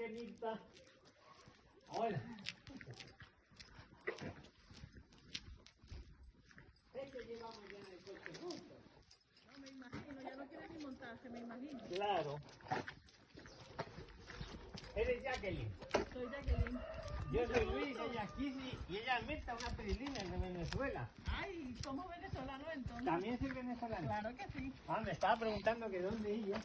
pequeñita. Hola. Es que llevamos ya en el coche juntos. No me imagino, ya no quiere ni montarse, me imagino. Claro. Eres Jacqueline. Soy Jacqueline. Yo soy Luis, ella es Kissy y ella es Mirta, una perilina de Venezuela. Ay, somos venezolanos entonces. También soy venezolana. Claro que sí, Ah, me estaba preguntando que dónde ella.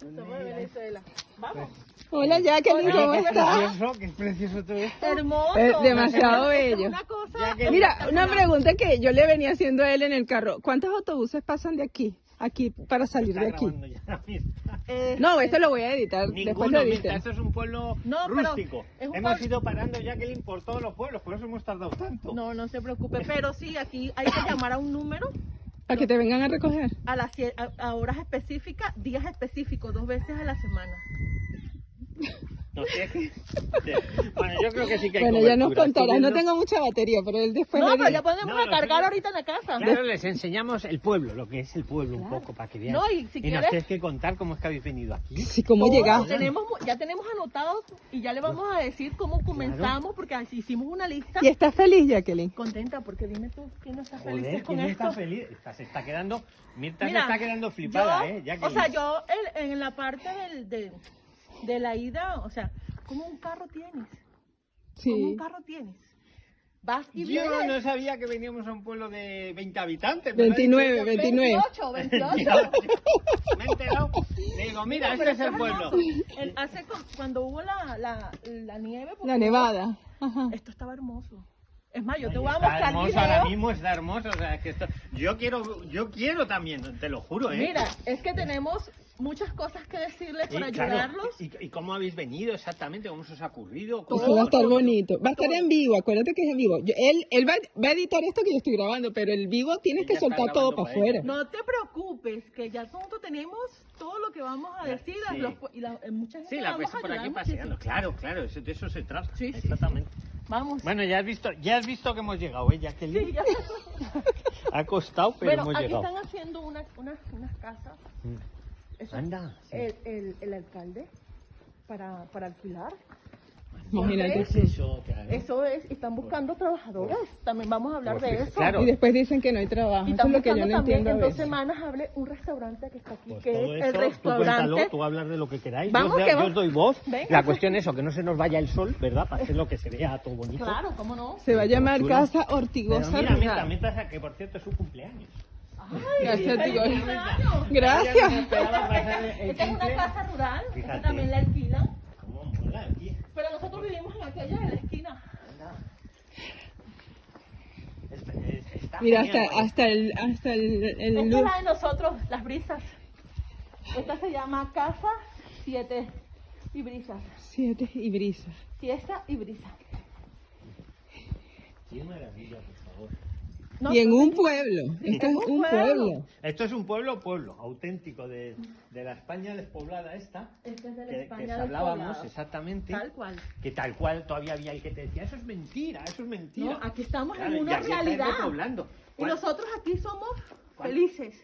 ¿Dónde somos de? Venezuela. Vamos. Hola Jacqueline, ¿cómo Qué estás? precioso, qué precioso todo esto. Hermoso. Es demasiado bello. Una cosa. Mira, una pregunta que yo le venía haciendo a él en el carro. ¿Cuántos autobuses pasan de aquí? Aquí para salir de aquí. grabando ya la misma. eh, No, esto lo voy a editar. Después Ninguno, lo Mirta, editen. esto es un pueblo No, rústico. es un Hemos pueblo- ido parando, Jacqueline, por todos los pueblos, por eso hemos tardado tanto. No, no se preocupe, pero sí, aquí hay que llamar a un número Para que te vengan a recoger. a las a, a horas específicas, días específicos, dos veces a la semana. No sé. Bueno, yo creo que sí que hay Bueno, ya nos contarás. No tengo mucha batería, pero él después No, pero ya podemos No, lo cargar sé. ahorita en la casa. Claro, les enseñamos el pueblo, lo que es el pueblo un Claro. poco, para que vean. No, y si nos quieres- tienes que contar cómo es que habéis venido aquí. Sí, ¿cómo llegaste? Tenemos, ya tenemos anotado y ya le vamos a decir cómo comenzamos, porque así hicimos una lista. ¿Y estás feliz, Jacqueline? Contenta, porque dime tú, ¿quién no está feliz con ¿quién esto? está feliz? Está- se está quedando, Mirta Mira, se está quedando flipada, yo- ¿eh? O sea, yo en, en la parte del, de, de la ida, o sea, ¿cómo un carro tienes? ¿Cómo un Sí. carro tienes? Vas y Yo vienes. no sabía que veníamos a un pueblo de 20 habitantes. 29, 29. 28, 28. Me he enterado. Le digo, mira, Pero este es el esto pueblo. El- hace cu- cuando hubo la, la, la nieve, La nevada. Ajá. esto estaba hermoso. Es más, yo te voy a Está mostrar hermoso, video. ahora mismo está hermoso. O sea, es que esto... yo, quiero, yo quiero también, te lo juro, ¿eh? Mira, es que tenemos muchas cosas que decirles Y, para claro, ayudarlos. y, y cómo habéis venido exactamente? ¿Cómo se os ha ocurrido? ¿Cómo- Eso va a estar bonito. Va a estar en vivo, acuérdate que es en vivo. Yo- él él va, va a editar esto que yo estoy grabando, pero el vivo tienes que está soltar todo para afuera. No te preocupes, que ya pronto tenemos todo lo que vamos a decir. sí. los- y la, eh, mucha gente Sí, la vamos a por aquí paseando. muchísimo. Claro, claro, eso- de eso se trata. Sí, sí, Exactamente. Vamos. Bueno, ya has visto, ya has visto que hemos llegado, ¿eh? Jacqueline? Sí, ya. Ha costado, pero Bueno, hemos aquí llegado. están haciendo unas, unas, unas casas. Mm. Eso, Anda, sí. el, el, el alcalde para, para alquilar. Imagínate. ¿Qué es eso? Claro. Eso es, están buscando trabajadores. También vamos a hablar Pues de eso. claro. Y después dicen que no hay trabajo. Y Eso es lo que yo no también entiendo en dos semanas hable un restaurante que está aquí, Pues que todo es el esto, Tú cuéntalo, restaurante. tú hablas de lo que queráis. Vamos, yo, os- que yo os doy voz. Venga. La cuestión es eso, que no se nos vaya el sol, ¿verdad? Para hacer lo que se vea todo bonito. Claro, ¿cómo no? Se va a llamar. Casa Pero Ortigosa mira, mira, Rural. mientras que por cierto es su cumpleaños. Gracias, ¡Feliz digo. cumpleaños! Gracias. Pasar el Esta es una casa rural, también la alquilan, ¿Cómo mola aquí? pero nosotros vivimos en aquella de la esquina. Está- es- está Mira, genial, hasta, hasta el, hasta el, el Esta es la de nosotros, las brisas. Esta se llama Casa 7 y Brisas. Siete y brisa. Siesta y brisa. Qué maravilla, por favor. No, Y en un pueblo. Esto es un pueblo. pueblo. Esto es un pueblo, pueblo, auténtico de, de la España despoblada esta. Esta es de la Que, que España hablábamos despoblada. exactamente. Tal cual. Que tal cual todavía había el que te decía, eso es mentira, eso es mentira. No, aquí estamos Claro, en y una realidad. Y ¿Cuál- nosotros aquí somos ¿Cuál? felices.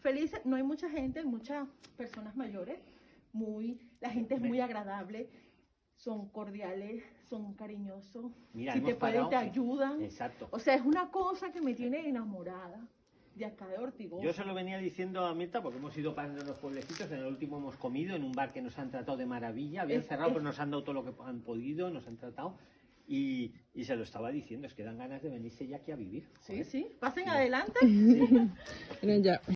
Felices. No hay mucha gente, muchas personas mayores. Muy, la gente es muy agradable. Son cordiales, son cariñosos. Mira, si te pueden, te ayudan. Exacto. O sea, es una cosa que me tiene enamorada de acá de Ortigosa. Yo se lo venía diciendo a Mirta porque hemos ido parando en los pueblecitos. En el último hemos comido en un bar que nos han tratado de maravilla. Habían Es- cerrado, es- pero nos han dado todo lo que han podido, nos han tratado. Y, y se lo estaba diciendo, es que dan ganas de venirse ya aquí a vivir. Sí, Joder. sí. Pasen adelante. Miren ya.